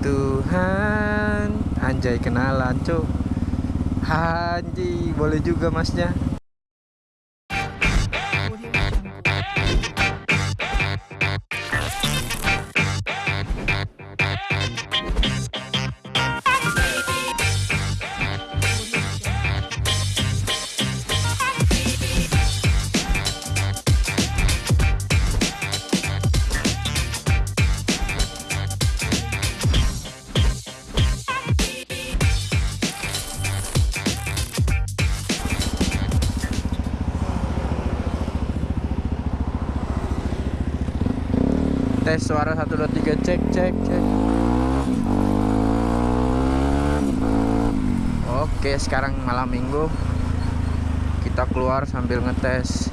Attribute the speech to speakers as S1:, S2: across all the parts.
S1: Tuhan. Anjay kenalan cuk. Anji boleh juga masnya tes suara 1 2 3 cek cek cek. Oke sekarang malam minggu. Kita keluar sambil ngetes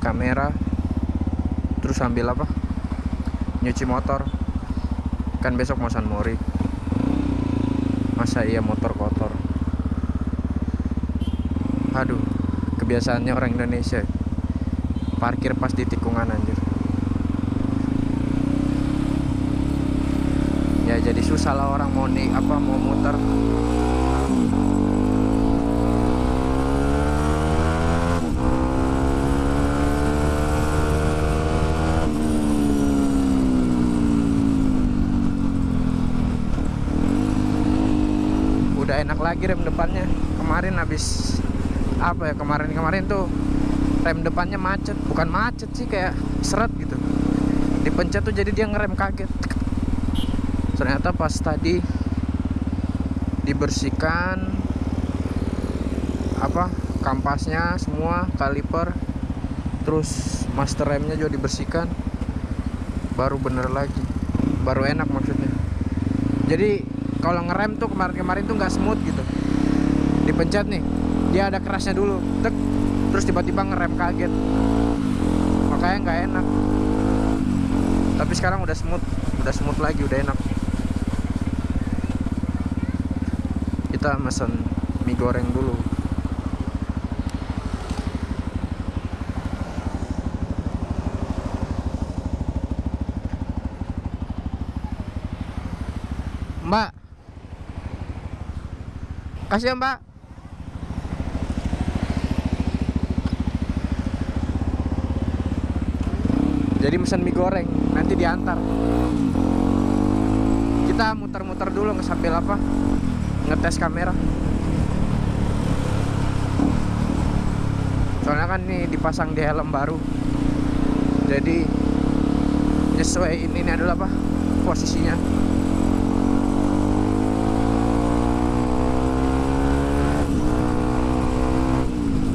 S1: kamera. Terus sambil apa? Nyuci motor. Kan besok mau San Mori. Masa iya motor kotor? Aduh kebiasaannya orang Indonesia. Parkir pas di tikungan anjir ya jadi susah lah orang mau nih apa mau muter. Udah enak lagi rem depannya. Kemarin habis apa ya kemarin-kemarin tuh rem depannya macet. Bukan macet sih kayak seret gitu. Dipencet tuh jadi dia ngerem kaget ternyata pas tadi dibersihkan apa kampasnya semua kaliper terus master remnya juga dibersihkan. Baru bener lagi baru enak maksudnya. Jadi kalau ngerem tuh kemarin-kemarin tuh nggak smooth gitu. Dipencet nih dia ada kerasnya dulu tek terus tiba-tiba ngerem kaget. Makanya nggak enak. Tapi sekarang udah smooth udah smooth lagi udah enak kita mesen mie goreng dulu. Mbak. Kasih ya mbak. Jadi mesen mie goreng Nanti diantar. Kita muter-muter dulu sambil apa Ngetes kamera. Soalnya kan ini dipasang di helm baru. Jadi Nyesuaiin ini adalah apa? Posisinya.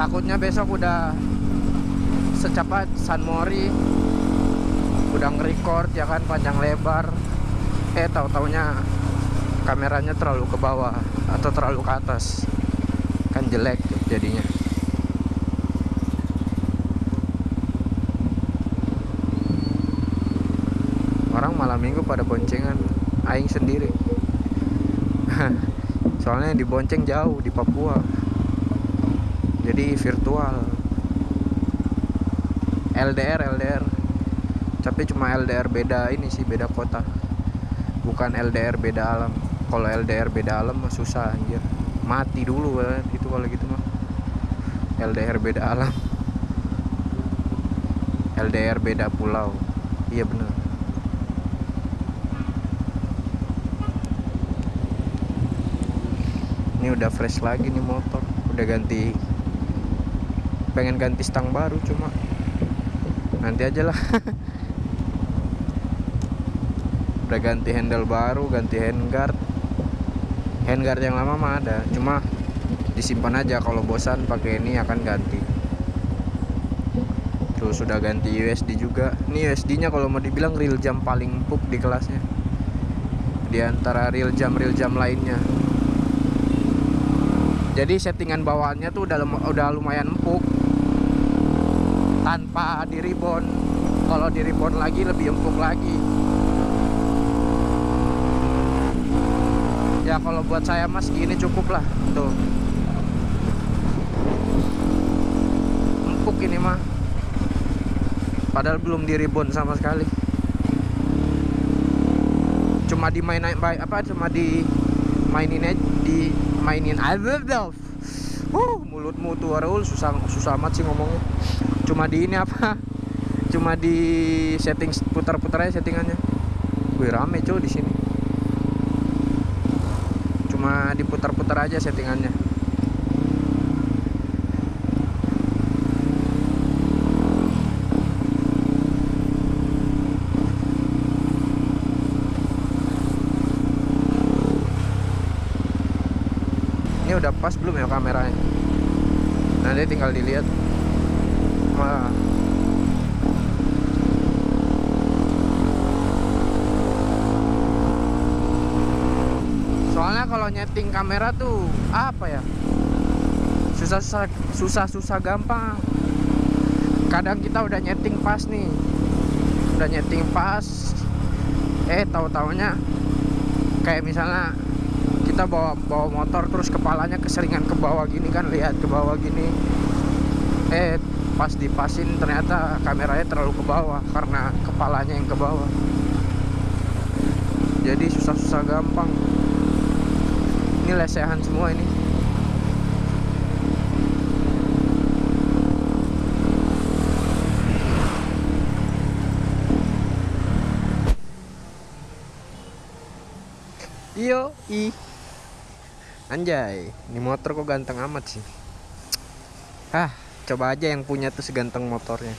S1: Takutnya besok udah secepat San Mori. Udah nge-record ya kan panjang lebar. Eh tahu taunya kameranya terlalu ke bawah atau terlalu ke atas. Kan jelek jadinya. Orang malam minggu pada boncengan aing sendiri. Soalnya dibonceng jauh di Papua. Jadi virtual. LDR LDR tapi cuma LDR beda ini sih beda kota. Bukan LDR beda alam kalau LDR beda alam mah susah anjir. Mati dulu kan itu kalau gitu mah. LDR beda alam LDR beda pulau. Iya bener. Ini udah fresh lagi nih motor. Udah ganti pengen ganti stang baru cuma. Nanti aja lah. Udah ganti handle baru ganti handguard handguard yang lama mah ada. Cuma disimpan aja. Kalau bosan pakai ini akan ganti. Terus sudah ganti USD juga. Ini USD nya kalau mau dibilang real jam paling empuk di kelasnya. Di antara real jam real jam lainnya. Jadi settingan bawaannya tuh udah udah lumayan empuk. Tanpa di ribbon kalau di ribbon lagi lebih empuk lagi ya kalau buat saya mas gini cukup lah. Tuh. Empuk ini mah padahal belum di ribbon sama sekali. Cuma cuma dimain apa cuma di mainin aja di mainin aja uh mulutmu tuh Raul susah susah amat sih ngomongnya. Cuma di ini apa? Cuma di setting putar-putar aja settingannya. Gue rame cuy di sini cuma diputar-putar aja settingannya. Ini udah pas belum ya kameranya? Nanti tinggal dilihat. soalnya kalau nyeting kamera tuh apa ya? Susah susah susah susah gampang. Kadang kita udah nyeting pas nih. Udah nyeting pas. Eh tahu taunya kayak misalnya kita bawa bawa motor terus kepalanya keseringan ke bawah gini kan lihat ke bawah gini. Eh pas dipasin ternyata kameranya terlalu ke bawah karena kepalanya yang ke bawah. Jadi susah-susah gampang ini lesehan semua ini Yo, i. Anjay, ini motor kok ganteng amat sih. Hah, coba aja yang punya tuh seganteng motornya.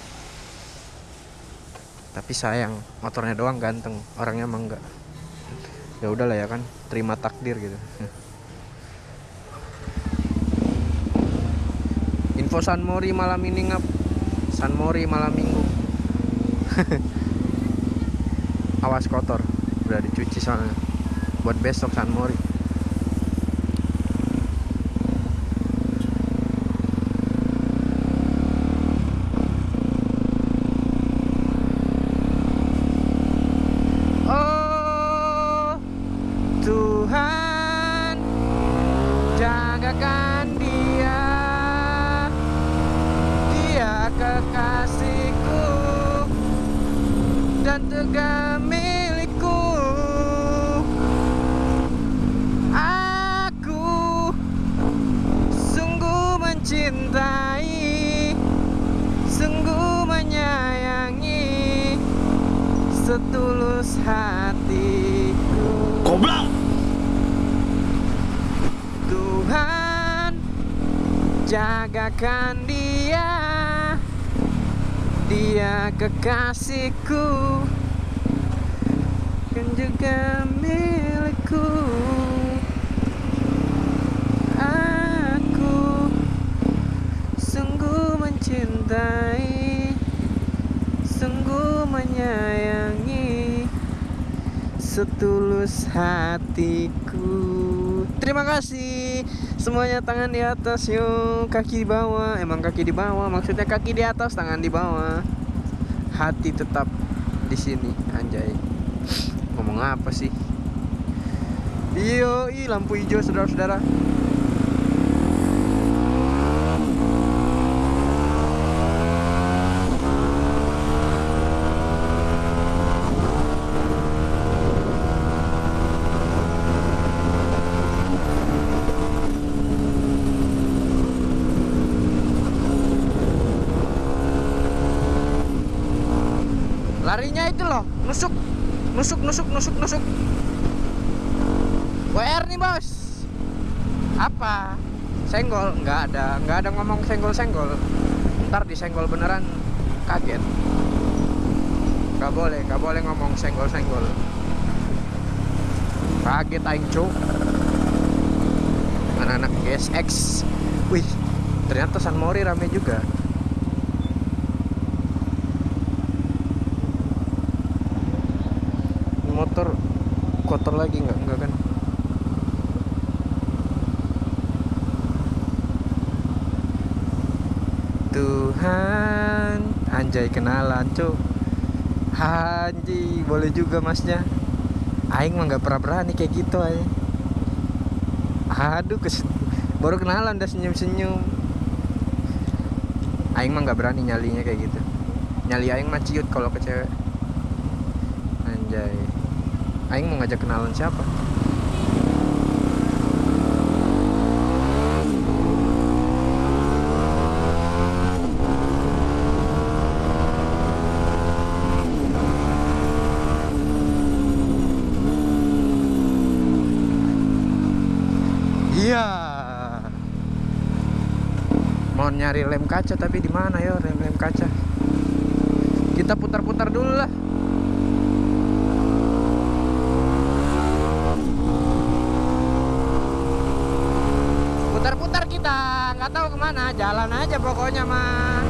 S1: Tapi sayang, motornya doang ganteng, orangnya emang enggak. Ya udahlah ya kan, terima takdir gitu. Info San Mori malam ini ngap. San Mori malam minggu. Awas kotor, udah dicuci soalnya. Buat besok San Mori. Juga milikku. Aku sungguh mencintai Sungguh menyayangi Setulus hatiku.
S2: Goblok.
S1: Tuhan jagakan dia. Dia kekasihku Dan juga milikku. Aku sungguh mencintai Sungguh menyayangi Setulus hatiku. Terima kasih. Semuanya tangan di atas yuk Kaki di bawah. Emang kaki di bawah Maksudnya kaki di atas Tangan di bawah. Hati tetap di sini Apa sih? Iyo, lampu hijau saudara-saudara Larinya itu loh, nusuk, nusuk, nusuk, nusuk, nusuk. WR nih bos. Apa? Senggol? Nggak ada, nggak ada ngomong senggol-senggol. Ntar disenggol beneran, kaget. Nggak boleh, nggak boleh ngomong senggol-senggol. Kaget aing cuk. Anak-anak GSX. Wih, ternyata San Mori rame juga. Motor kotor lagi nggak? Nggak kan? Tuhan anjay kenalan cuk. Anji boleh juga masnya. Aing mah nggak pernah berani kayak gitu aja Aduh kes baru kenalan udah senyum-senyum. Aing mah nggak berani nyalinya kayak gitu. Nyali Aing mah ciut kalau ke cewek. Anjay Aing mau ngajak kenalan siapa Iya. Mau nyari lem kaca tapi di mana ya rem lem kaca? Kita putar-putar dulu lah. Putar-putar kita, nggak tahu ke mana, jalan aja pokoknya mah.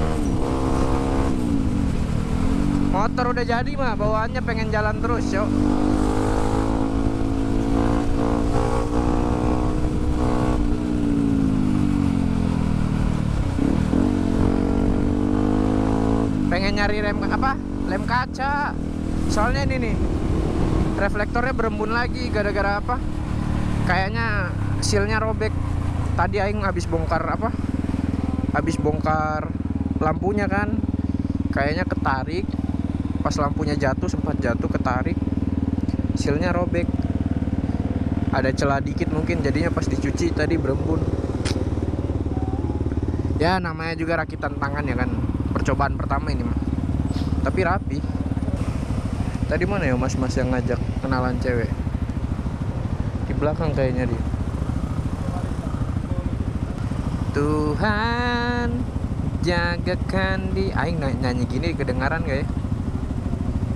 S1: Motor udah jadi mah, bawaannya pengen jalan terus, yuk. pengen nyari rem apa? Lem kaca. Soalnya ini nih reflektornya berembun lagi gara-gara apa? Kayaknya sealnya robek tadi aing habis bongkar apa? Habis bongkar lampunya kan. Kayaknya ketarik. Pas lampunya jatuh sempat jatuh ketarik. Sealnya robek. Ada celah dikit mungkin jadinya pas dicuci tadi berembun. Ya namanya juga rakitan tangan ya kan. Percobaan pertama ini mah tapi rapi. Tadi mana ya mas-mas yang ngajak kenalan cewek? Di belakang kayaknya dia Tuhan jagakan di aing ny- nyanyi gini kedengaran gak ya?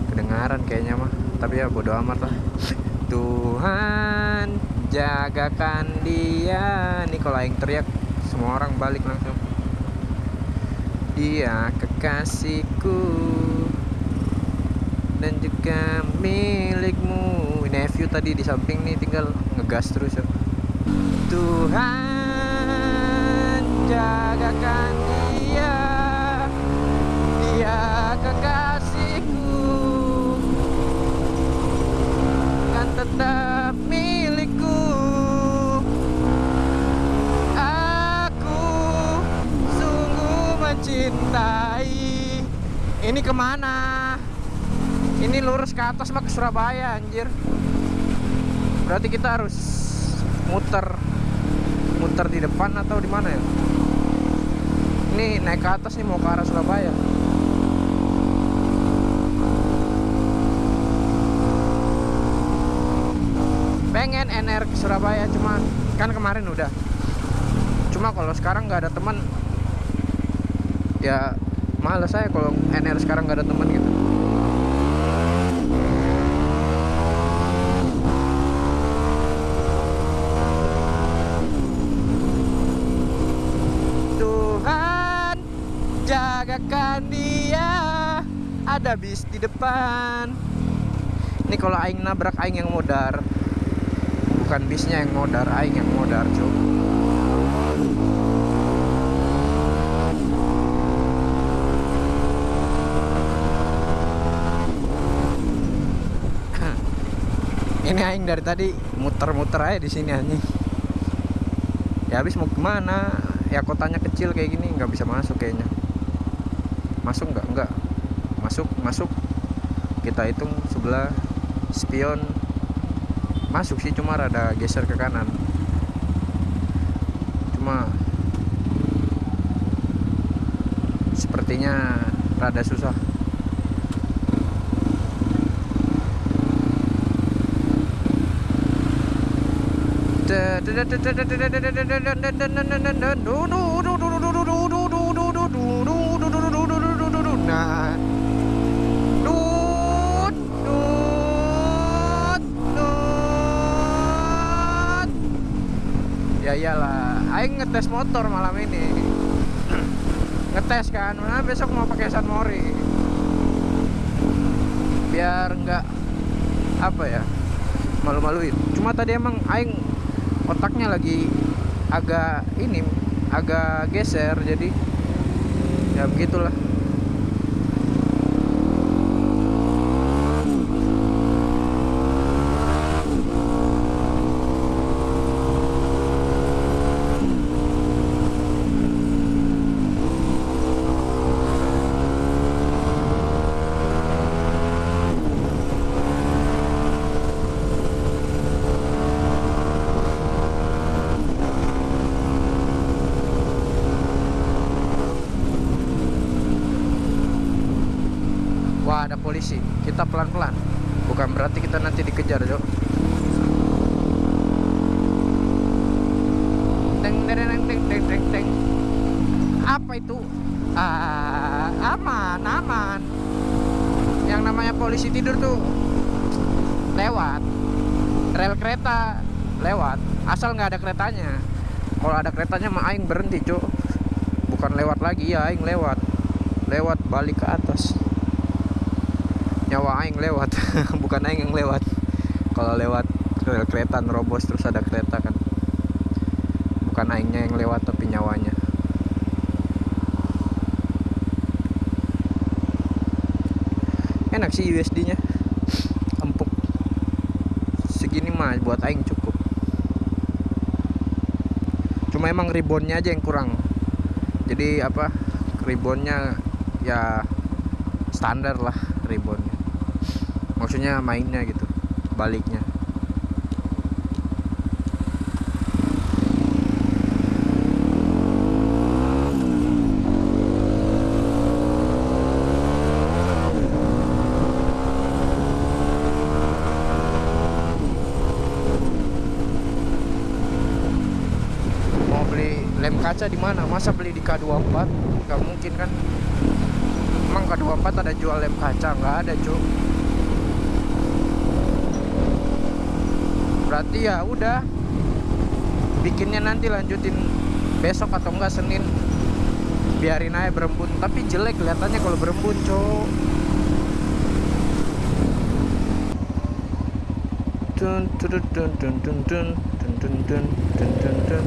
S1: Kedengaran kayaknya mah tapi ya bodo amat lah. Tuhan jagakan dia. Nih kalau aing teriak semua orang balik langsung. Dia kekasihku dan juga milikmu. Nephew tadi di samping nih tinggal ngegas terus ya. Tuhan jagakan dia. Dia kekasihku. Kan tetap milikku. Aku sungguh mencintai. Ini ke mana? Ini lurus ke atas mah ke Surabaya anjir. Berarti kita harus muter. Muter di depan atau di mana ya ini naik ke atas nih mau ke arah Surabaya. Pengen NR ke Surabaya cuma kan kemarin udah. Cuma kalau sekarang nggak ada teman ya males saya kalau NR sekarang nggak ada teman gitu Tuhan jagakan dia ada bis di depan. Ini kalau aing nabrak aing yang modar. Bukan bisnya yang modar aing yang modar cuy ini aing dari tadi muter-muter aja di sini anjing. Ya habis mau ke mana? Ya kotanya kecil kayak gini nggak bisa masuk kayaknya. Masuk nggak? Nggak masuk masuk kita hitung sebelah spion masuk sih cuma rada geser ke kanan cuma sepertinya rada susah Nah, Ya iyalah, aing ngetes motor malam ini. ngetes kan, mana besok mau pakai San Mori. Biar enggak apa ya? Malu-maluin. Cuma tadi emang aing otaknya lagi agak ini agak geser jadi ya begitulah bukan berarti kita nanti dikejar Cok teng teng teng teng teng teng apa itu? Ah, aman aman. Yang namanya polisi tidur tuh lewat. Rel kereta lewat. Asal nggak ada keretanya. Kalau ada keretanya mah aing berhenti cuk bukan lewat lagi ya aing lewat. Lewat balik ke atas nyawa aing lewat. Bukan aing yang lewat. Kalau lewat rel kereta nerobos terus ada kereta kan. Bukan aingnya yang lewat tapi nyawanya. Enak sih USD nya empuk. Segini mah buat aing cukup. Cuma emang ribbonnya aja yang kurang. Jadi apa ribbonnya ya standar lah ribbonnya maksudnya mainnya gitu baliknya. Mau beli lem kaca di mana? Masa beli di K24 nggak mungkin kan? Emang K24 ada jual lem kaca? Nggak ada cuy berarti ya udah bikinnya nanti lanjutin besok atau enggak Senin biarin aja berembun tapi jelek kelihatannya kalau berembun cok dun dun dun dun dun dun dun dun dun dun dun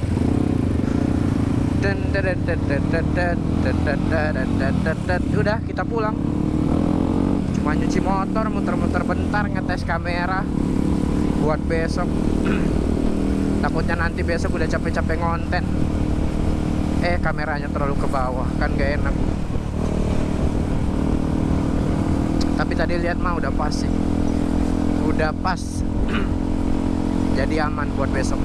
S1: udah kita pulang cuma nyuci motor muter-muter bentar ngetes kamera buat besok. Takutnya nanti besok udah capek-capek ngonten. Eh kameranya terlalu ke bawah kan gak enak. Tapi tadi lihat mah udah pas sih. Udah pas. Jadi aman buat besok.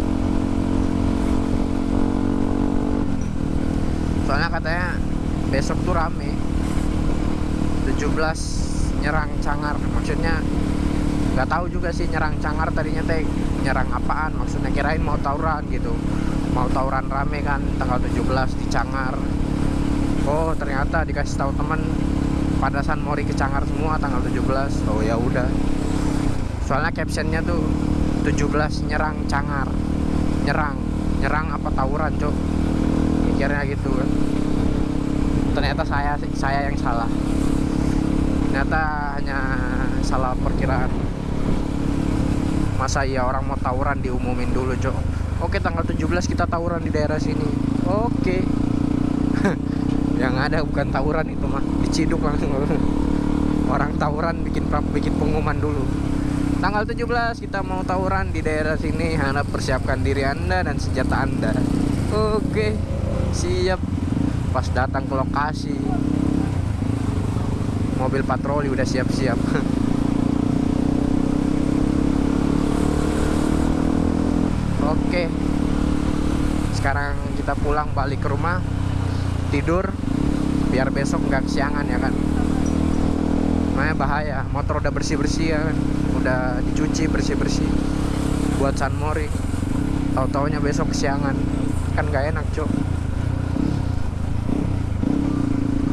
S1: Soalnya katanya besok tuh rame. 17 nyerang cangar. Maksudnya nggak tahu juga sih nyerang cangar tadinya teh nyerang apaan? Maksudnya kirain mau tawuran gitu. Mau tawuran rame kan tanggal 17 di cangar. Oh ternyata dikasih tahu temen padasan mori ke cangar semua tanggal 17 oh ya udah. Soalnya captionnya tuh 17 nyerang cangar. Nyerang. Nyerang apa tawuran cok mikirnya gitu kan. Ternyata saya saya yang salah. Ternyata hanya salah perkiraan masa iya orang mau tawuran diumumin dulu cok oke tanggal 17 kita tawuran di daerah sini. Oke. Yang ada bukan tawuran itu mah diciduk langsung. Orang tawuran bikin bikin pengumuman dulu. Tanggal 17 kita mau tawuran di daerah sini harap persiapkan diri anda dan senjata anda. Oke siap. Pas datang ke lokasi. Mobil patroli udah siap-siap oke. Sekarang kita pulang balik ke rumah tidur biar besok nggak kesiangan ya kan? Makanya bahaya motor udah bersih-bersih ya kan? Udah dicuci bersih-bersih. Buat San Mori. Tahu-taunya besok kesiangan. Kan nggak enak cok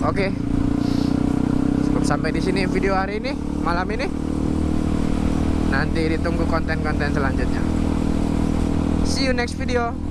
S1: oke. Cukup sampai di sini video hari ini malam ini. Nanti ditunggu konten-konten selanjutnya see you next video